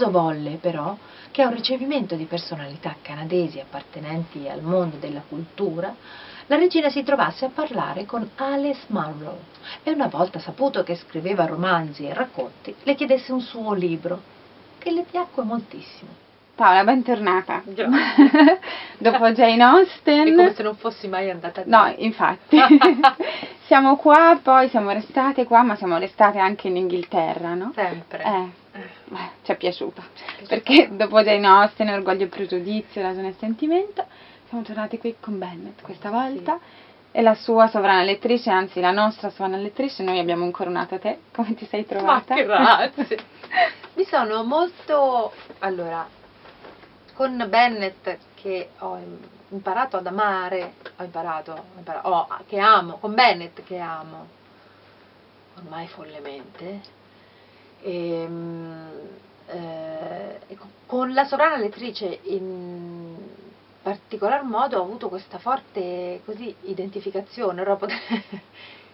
caso volle, però, che a un ricevimento di personalità canadesi appartenenti al mondo della cultura, la regina si trovasse a parlare con Alice Munro e una volta saputo che scriveva romanzi e racconti, le chiedesse un suo libro, che le piacque moltissimo. Paola, bentornata. Dopo Jane Austen. È come se non fossi mai andata lì. No, infatti. siamo qua, poi siamo restate qua, ma siamo restate anche in Inghilterra, no? Sempre. Eh. Eh ci è piaciuta. Perché dopo Jane Austen, Orgoglio e Pregiudizio, Ragione e Sentimento, siamo tornati qui con Bennett questa volta. Sì. E la sua sovrana lettrice, anzi la nostra sovrana lettrice, noi abbiamo incoronato te. Come ti sei trovata? Ma grazie. Mi sono molto... Allora, con Bennett che ho imparato ad amare, ho imparato, ho imparato oh, che amo, con Bennett che amo, ormai follemente, e, ehm, eh, con la sovrana lettrice in particolar modo ho avuto questa forte così, identificazione,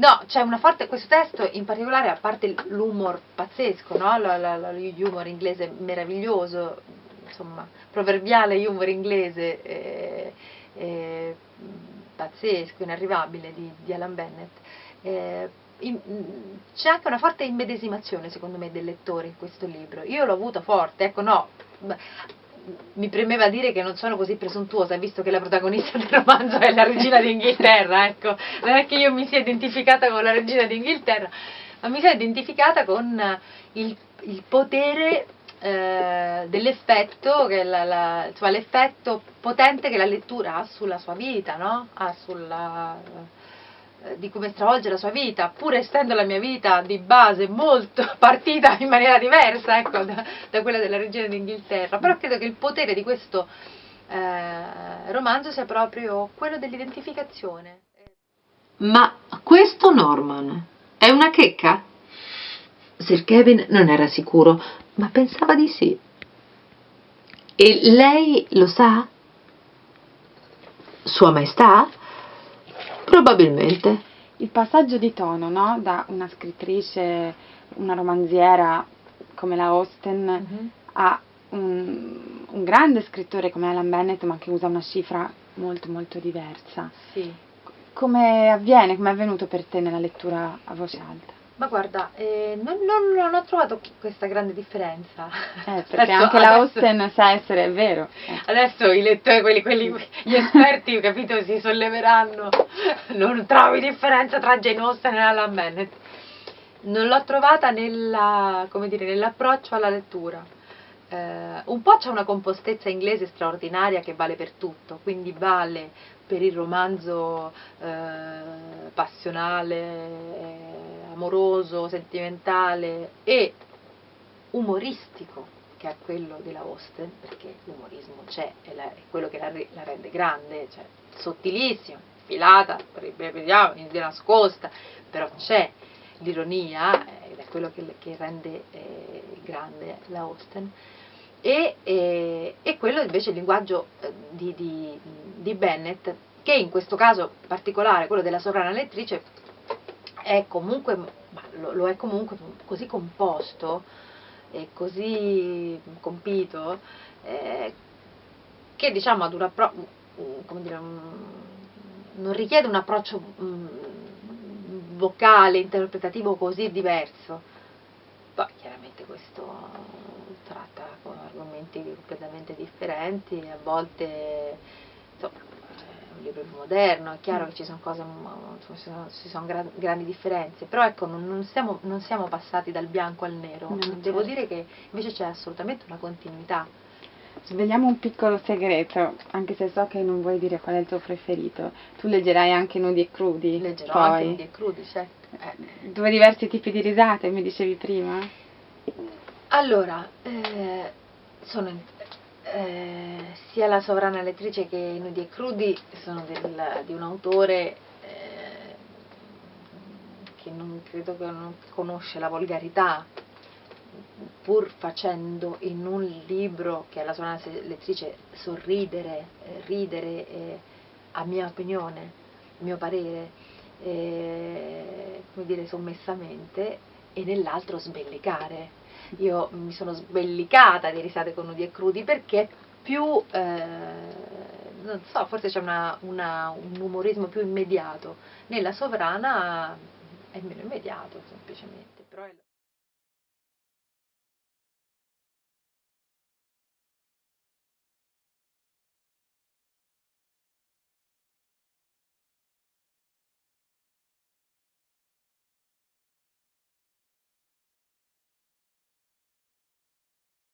No, c'è una forte, questo testo in particolare, a parte l'humor pazzesco, no? l'humor inglese meraviglioso, insomma, proverbiale humor inglese eh, eh, pazzesco, inarrivabile di, di Alan Bennett. Eh, c'è anche una forte immedesimazione secondo me del lettore in questo libro. Io l'ho avuto forte, ecco no, mi premeva dire che non sono così presuntuosa, visto che la protagonista del romanzo è la regina d'Inghilterra, ecco, non è che io mi sia identificata con la regina d'Inghilterra, ma mi sono identificata con il, il potere eh, dell'effetto, cioè l'effetto potente che la lettura ha sulla sua vita, no? ha sulla, eh, di come stravolge la sua vita, pur essendo la mia vita di base molto partita in maniera diversa ecco, da, da, quella della regina d'Inghilterra, però credo che il potere di questo eh, romanzo sia proprio quello dell'identificazione. Ma questo Norman è una checca? Sir Kevin non era sicuro, ma pensava di sì. E lei lo sa? Sua Maestà? Probabilmente. Il passaggio di tono, no? Da una scrittrice, una romanziera come la Austen mm-hmm. a un, un, grande scrittore come Alan Bennett, ma che usa una cifra molto molto diversa. Sì. Come avviene, come è avvenuto per te nella lettura a voce alta? Ma guarda, eh, non, non, non, ho trovato questa grande differenza. Eh, perché adesso, anche la Austen sa essere, è vero. Eh. Adesso i lettori, quelli, quelli, gli esperti, capito, si solleveranno. Non trovi differenza tra Jane Austen e Alan Bennett. Non l'ho trovata nella, dire, nell'approccio alla lettura. Eh, un po' c'è una compostezza inglese straordinaria che vale per tutto, quindi vale per il romanzo eh, passionale, amoroso, sentimentale e umoristico che è quello della Austen, perché l'umorismo c'è, è, la, è, quello che la, la, rende grande, cioè sottilissima, filata, di nascosta, però c'è l'ironia ed è quello che, che rende eh, grande la Austen e, e, e quello invece il linguaggio eh, di, di, di, Bennett, che in questo caso particolare, quello della sovrana lettrice, è comunque, lo, lo, è comunque così composto e così compito, eh, che diciamo ad un come dire, non richiede un approccio mm, vocale, interpretativo così diverso. Poi chiaramente questo tratta con argomenti completamente differenti, a volte libro più moderno, è chiaro che ci sono cose, insomma, ci sono gran, grandi differenze, però ecco non, non, siamo, non, siamo, passati dal bianco al nero, no, devo certo. dire che invece c'è assolutamente una continuità. Svegliamo un piccolo segreto, anche se so che non vuoi dire qual è il tuo preferito. Tu leggerai anche Nudi e Crudi. Leggerò poi. anche Nudi e Crudi, certo. Eh. Due diversi tipi di risate, mi dicevi prima? Allora, eh, sono, eh, sia la sovrana elettrice che i nudi e crudi sono del, di un autore eh, che non credo che non conosce la volgarità, pur facendo in un libro che è la sovrana elettrice sorridere, eh, ridere, eh, a mia opinione, a mio parere, come dire, sommessamente, e nell'altro sbellicare io mi sono sbellicata di risate con nudi e crudi perché più, eh, non so, forse c'è una- una- un umorismo più immediato. Nella sovrana è meno immediato semplicemente.